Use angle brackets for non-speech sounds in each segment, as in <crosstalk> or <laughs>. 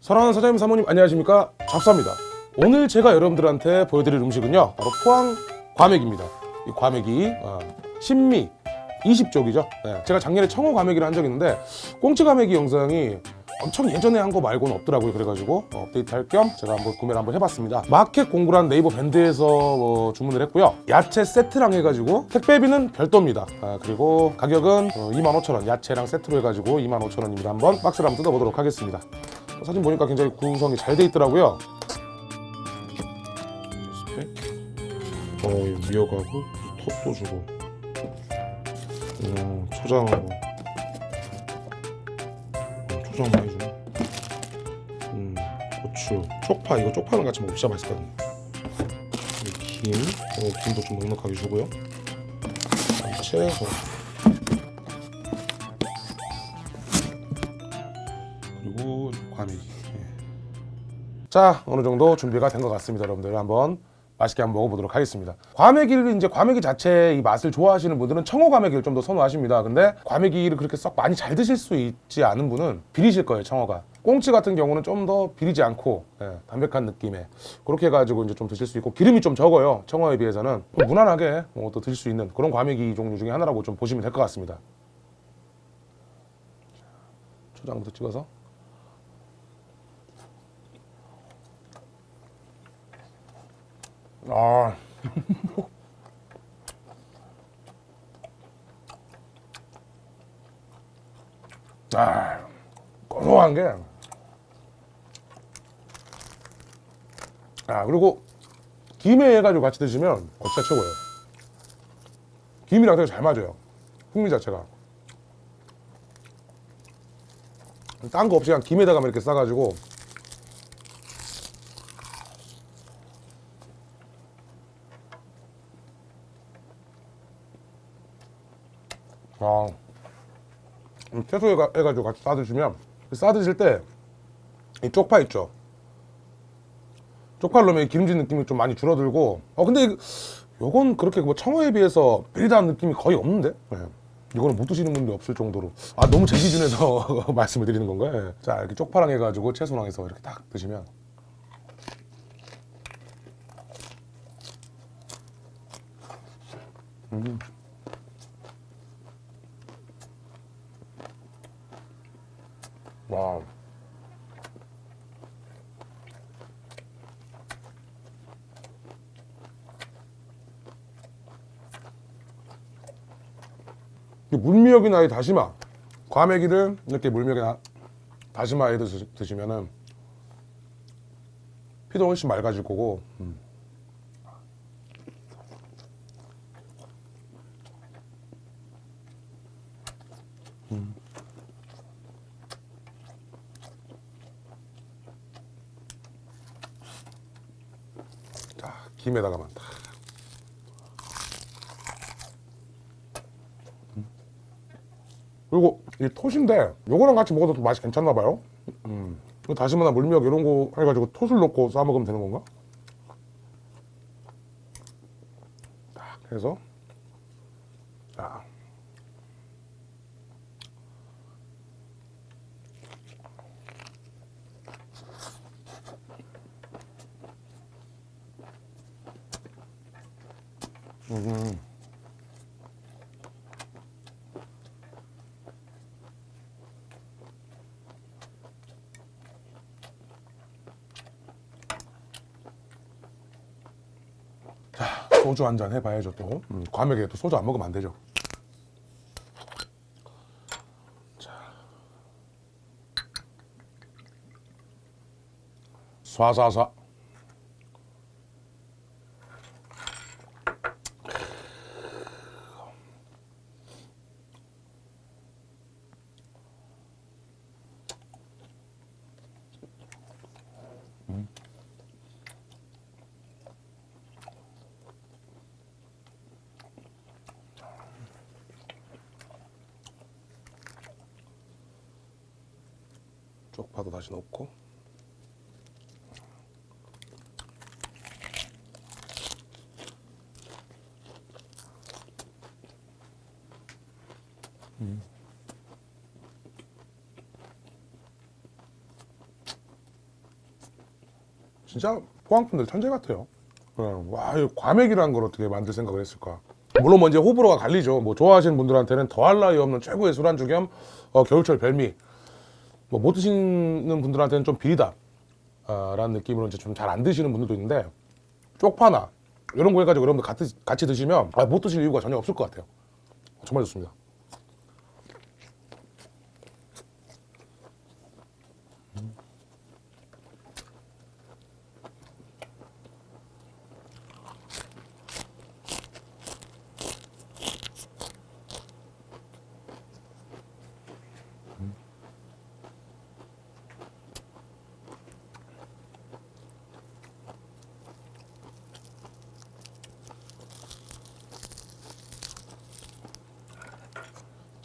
사랑하는 사장님 사모님 안녕하십니까? 잡사입니다. 오늘 제가 여러분들한테 보여드릴 음식은요 바로 포항 과메기입니다. 이 과메기 어, 신미 20쪽이죠? 제가 작년에 청어 과메기를 한 적이 있는데 꽁치 과메기 영상이 엄청 예전에 한 거 말고는 없더라고요. 그래가지고 어, 업데이트 할 겸 제가 한번 구매를 한번 해봤습니다. 마켓 공구란 네이버 밴드에서 어, 주문을 했고요. 야채 세트랑 해가지고 택배비는 별도입니다. 아, 그리고 가격은 어, 25,000원. 야채랑 세트로 해가지고 25,000원입니다. 한번 박스를 한번 뜯어보도록 하겠습니다. 어, 사진 보니까 굉장히 구성이 잘 돼 있더라고요. 어, 이 톱도 주고. 음, 초장하고. 음, 초장 많이 주네. 음, 고추, 쪽파. 이거 쪽파랑 같이 먹으면 진짜 맛있거든요. 이 김, 어, 김도 좀 넉넉하게 주고요. 어. 자 어느 정도 준비가 된 것 같습니다 여러분들. 한번 맛있게 한번 먹어보도록 하겠습니다. 과메기를 이제 과메기 자체 이 맛을 좋아하시는 분들은 청어 과메기를 좀 더 선호하십니다. 근데 과메기를 그렇게 썩 많이 잘 드실 수 있지 않은 분은 비리실 거예요 청어가. 꽁치 같은 경우는 좀 더 비리지 않고 예, 담백한 느낌의 그렇게 해가지고 이제 좀 드실 수 있고 기름이 좀 적어요 청어에 비해서는. 좀 무난하게 어, 또 드실 수 있는 그런 과메기 종류 중에 하나라고 좀 보시면 될 것 같습니다. 초장부터 찍어서 아. <laughs> 아, 고소한 게. 아, 그리고 김에 해가지고 같이 드시면 어, 진짜 최고예요. 김이랑 되게 잘 맞아요. 풍미 자체가. 딴 거 없이 그냥 김에다가 이렇게 싸가지고 아, 음, 채소 해가, 해가지고 같이 싸드시면 싸드실 때 이 쪽파 있죠 쪽파를 넣으면 이 기름진 느낌이 좀 많이 줄어들고 어 근데 이- 요건 그렇게 뭐 청어에 비해서 비리다는 느낌이 거의 없는데 네. 이거는 못 드시는 분도 없을 정도로 아 너무 제 기준에서 <laughs> 말씀을 드리는 건가요? 예. 자 이렇게 쪽파랑 해가지고 채소랑 해서 이렇게 딱 드시면 와. 이 물미역이나 이 다시마, 과메기를 이렇게 물미역이나 다시마에 드시, 드시면은 피도 훨씬 맑아질 거고. 음. 자, 김에다가만 딱. 음. 그리고 이 톳인데 요거랑 같이 먹어도 또 맛이 괜찮나 봐요. 음. 다시마나 물미역 이런 거 해가지고 톳을 넣고 싸 먹으면 되는 건가? 딱 해서 자. 음. 자, 소주 한 잔 해봐야죠 또. 음, 과메기에 또 소주 안 먹으면 안 되죠. 자, 쏴쏴쏴. 쪽파도 다시 넣고 진짜 포항분들 천재 같아요. 어, 와, 이 과메기라는 걸 어떻게 만들 생각을 했을까? 물론 뭐 이제 호불호가 갈리죠. 뭐 좋아하시는 분들한테는 더할 나위 없는 최고의 술안주 겸 어, 겨울철 별미. 뭐 못 드시는 분들한테는 좀 비리다. 아, 라는 느낌으로 이제 좀 잘 안 드시는 분들도 있는데 쪽파나 이런 거 해가지고 여러분들 같이, 같이 드시면 아, 못 드실 이유가 전혀 없을 것 같아요. 정말 좋습니다.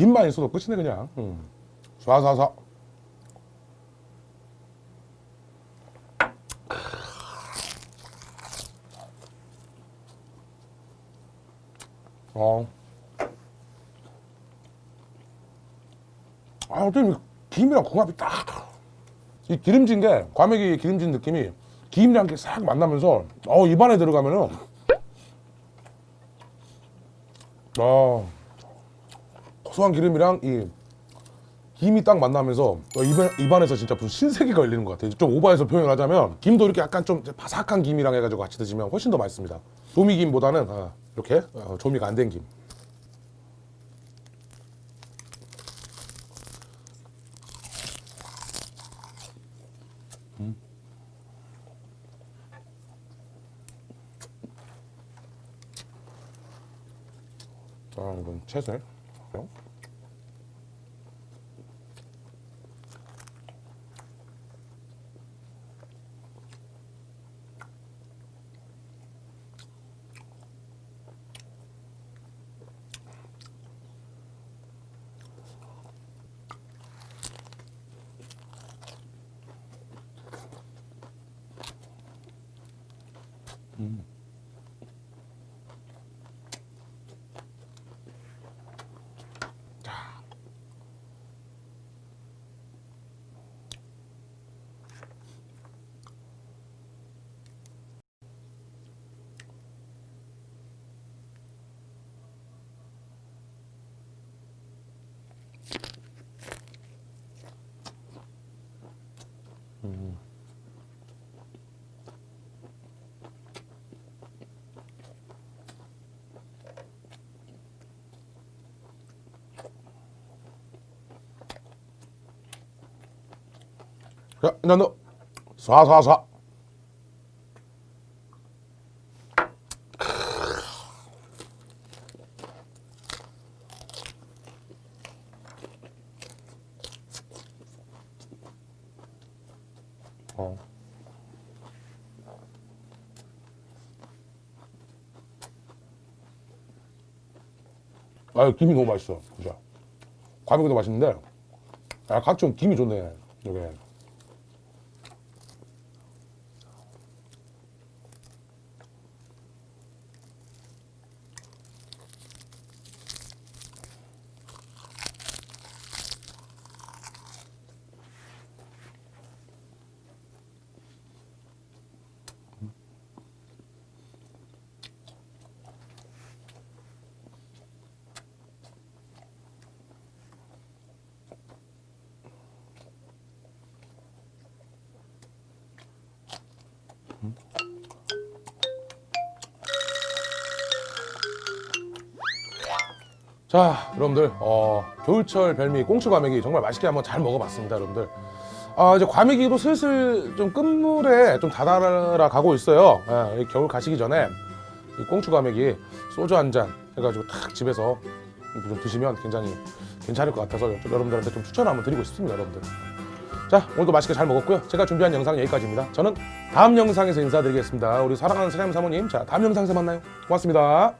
김만 있어도 끝이네 그냥. 음. 쏴쏴쏴. 어. 아, 어쩜 이 김이랑 궁합이 딱. 이 기름진 게, 과메기 기름진 느낌이 김이랑 이렇게 싹 만나면서, 어, 입안에 들어가면은, 어, 고소한 기름이랑 이 김이 딱 만나면서 어, 입안, 입안에서 진짜 무슨 신세계가 열리는 것 같아요. 좀 오버해서 표현을 하자면 김도 이렇게 약간 좀 바삭한 김이랑 해가지고 같이 드시면 훨씬 더 맛있습니다. 조미김보다는 아, 이렇게 어, 조미가 안 된 김. 음. 자, 이건 채소에. 그래요? 자, 일단 너 쏴쏴쏴. 어. 아유 김이 너무 맛있어 진짜 과메기도 맛있는데 아 각종 김이 좋네 이게 자 여러분들 어, 겨울철 별미 꽁치 과메기 정말 맛있게 한번 잘 먹어봤습니다 여러분들. 아 이제 과메기도 슬슬 좀 끝물에 좀 다다라 가고 있어요. 예, 이 겨울 가시기 전에 이 꽁치 과메기 소주 한 잔 해가지고 탁 집에서 좀 드시면 굉장히 괜찮을 것 같아서 여러분들한테 좀 추천을 한번 드리고 싶습니다 여러분들. 자 오늘도 맛있게 잘 먹었고요. 제가 준비한 영상은 여기까지입니다. 저는 다음 영상에서 인사드리겠습니다. 우리 사랑하는 사장님 사모님. 자 다음 영상에서 만나요. 고맙습니다